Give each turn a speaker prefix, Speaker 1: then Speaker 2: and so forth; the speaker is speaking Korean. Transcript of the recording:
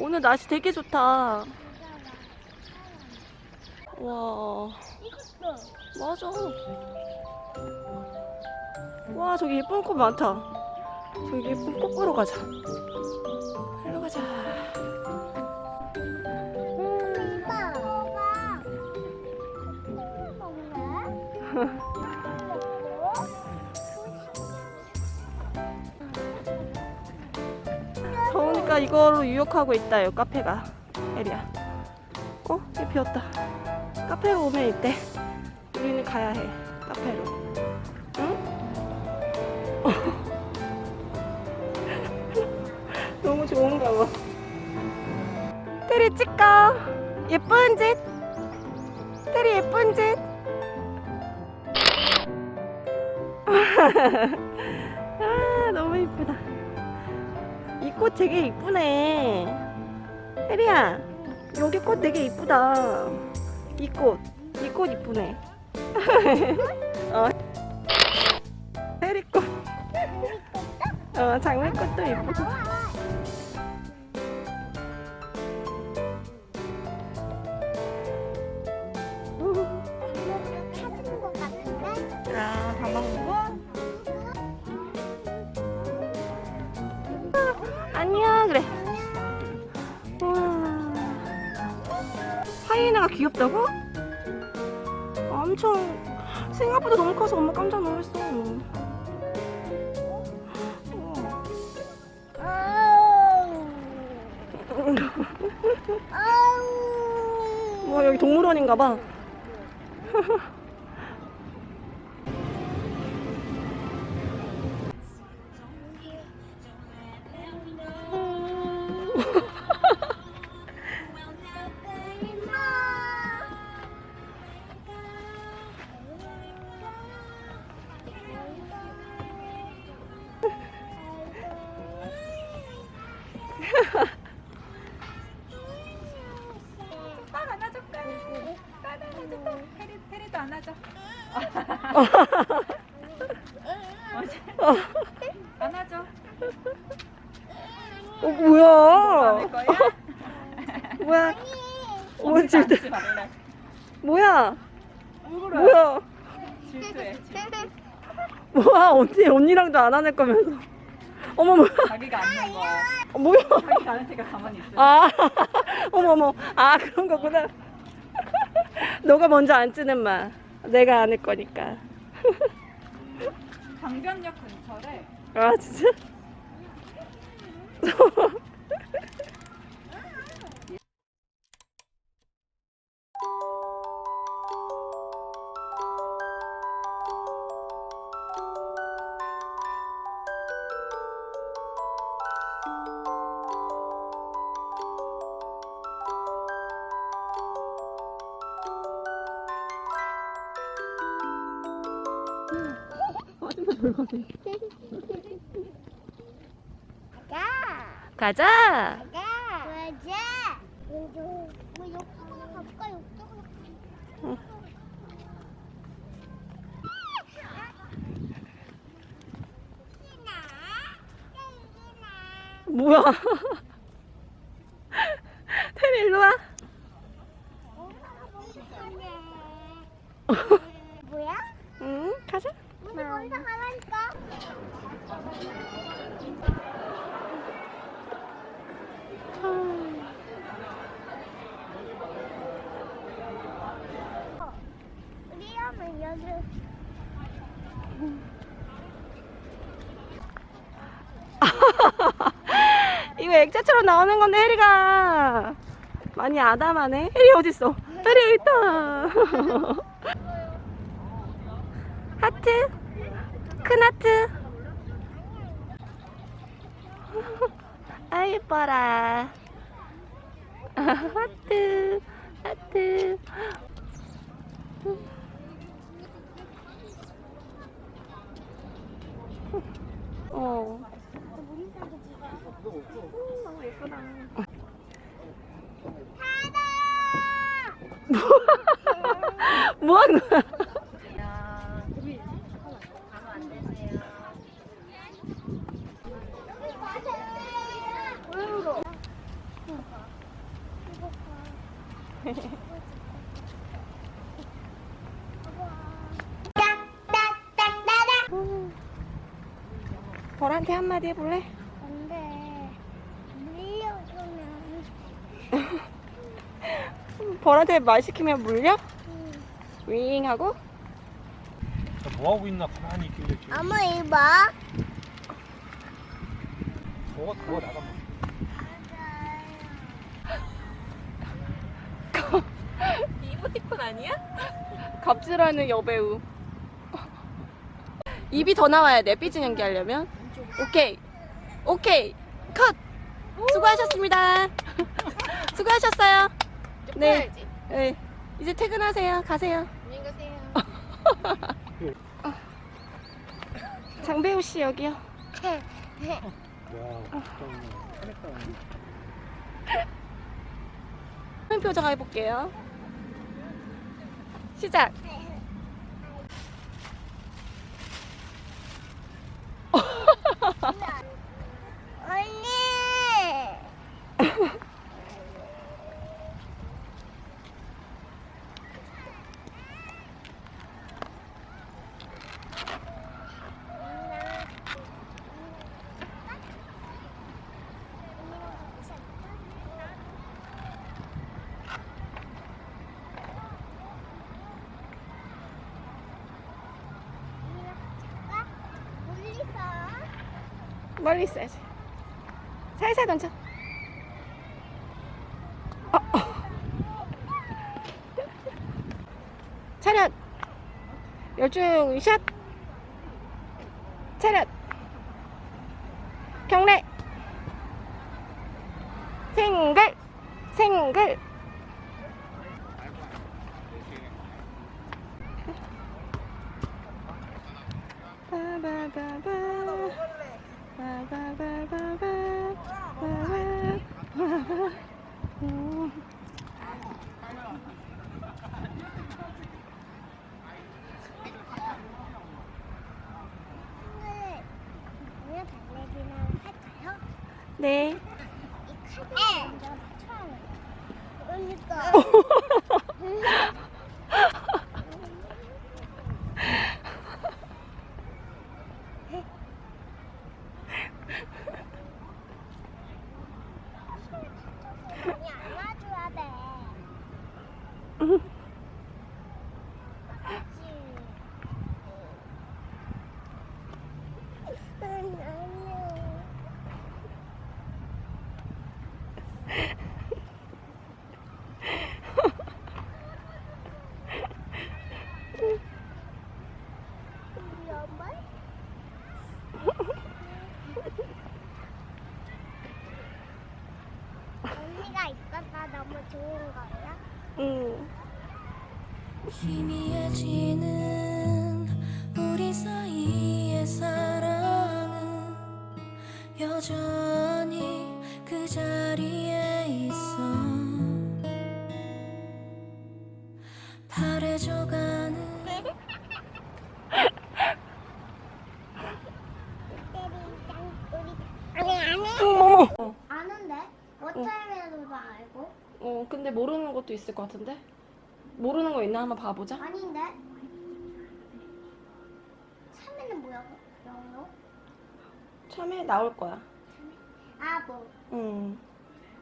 Speaker 1: 오늘 날씨 되게 좋다. 와. 맞아. 와, 저기 예쁜 꽃 많다. 저기 예쁜 꽃 보러 가자. 일로 가자. 음, 이거로 유혹하고 있다, 요 카페가. 에리야. 어? 이 비었다. 카페로 오면 이때 우리는 가야 해. 카페로. 응? 너무 좋은가 봐. 테리 찍까? 예쁜 짓? 테리 예쁜 짓? 아, 너무 이쁘다. 이꽃 되게 이쁘네. 혜리야, 여기 꽃 되게 이쁘다. 이 꽃, 이 꽃 이쁘네. 어. 혜리 꽃. 어, 장미꽃도 이쁘고. 밥 먹고? 안녕, 그래. 우와. 하이에나가 귀엽다고? 엄청 생각보다 너무 커서 엄마 깜짝 놀랐어. 뭐 여기 동물원인가 봐.
Speaker 2: 딸 안아줄까? 테리, 테리도 안아줘. 안아줘.
Speaker 1: 어 뭐야? 뭐야? 어, 지금
Speaker 2: 안지 말래.
Speaker 1: 뭐야? 뭐야?
Speaker 2: 질투해. 질투.
Speaker 1: 뭐야? 언니 언니랑도 안 안을 거면서. 어머 뭐야?
Speaker 2: 자기가 안는 거.
Speaker 1: 어, 뭐야?
Speaker 2: 자기가 안을 테니까 가만히 있어.
Speaker 1: 아, 어머 어머. 아 그런 거구나. 너가 먼저 앉지는 마. 내가 안을 거니까.
Speaker 2: 강변역 근처래.
Speaker 1: 아 진짜? 가자.
Speaker 3: 가. 가자. 뭐 가볼까?
Speaker 1: 응. 뭐야? 테리 일로 와.
Speaker 3: 뭐야?
Speaker 1: 응, 가자.
Speaker 3: 여기.
Speaker 1: 이거 액자처럼 나오는 건데 혜리가 많이 아담하네. 혜리 어딨어? 혜리 여기 있다. 하트? 큰 하트? 아 예뻐라. 하트, 하트. 어. 너무 예쁘다. 뭐 하는 거야? 벌한테 한마디 해볼래?
Speaker 3: 안돼. 물려주면.
Speaker 1: 벌한테 말 시키면 물려?
Speaker 3: 응.
Speaker 1: 윙 하고?
Speaker 4: 뭐 하고 있나 가만히 있길래
Speaker 3: 엄마 이봐.
Speaker 4: 저거 그거 나가
Speaker 2: 이모티콘 아니야?
Speaker 1: 갑질하는 여배우. 입이 더 나와야 돼, 삐진 연기하려면. 오케이. 오케이. 컷! 수고하셨습니다. 수고하셨어요. 네. 네. 이제 퇴근하세요. 가세요.
Speaker 2: 안녕히 가세요.
Speaker 1: 장배우 씨 여기요.
Speaker 4: 야 편했다
Speaker 1: 한 표정 해볼게요. 시작.
Speaker 3: 언니. 멀리
Speaker 1: 있어야지. 살살 던져. 어, 어. 차렷. 열중 샷. 차렷. 경례. 생글. 생글. 바바바바. 바바바바바. 바바바바. 음.
Speaker 3: 오늘 달래기는 할까요?
Speaker 1: 네.
Speaker 3: 이 카드 먼저 맞춰야 해. 그러니까. 많이 안아줘야 돼. 알지? 안녕. 우리 엄마? 언니가 있어서 너무 좋은 거야?
Speaker 1: 음.
Speaker 5: 희미해지는 우리 사이의 사랑은 여전히 그 자리에
Speaker 3: 어쩌면서도 알고?
Speaker 1: 어, 근데 모르는 것도 있을 것 같은데? 모르는 거 있나 한번 봐보자.
Speaker 3: 아닌데? 참외는 뭐야? 영어?
Speaker 1: 처음에 나올 거야.
Speaker 3: 아 뭐?
Speaker 1: 음.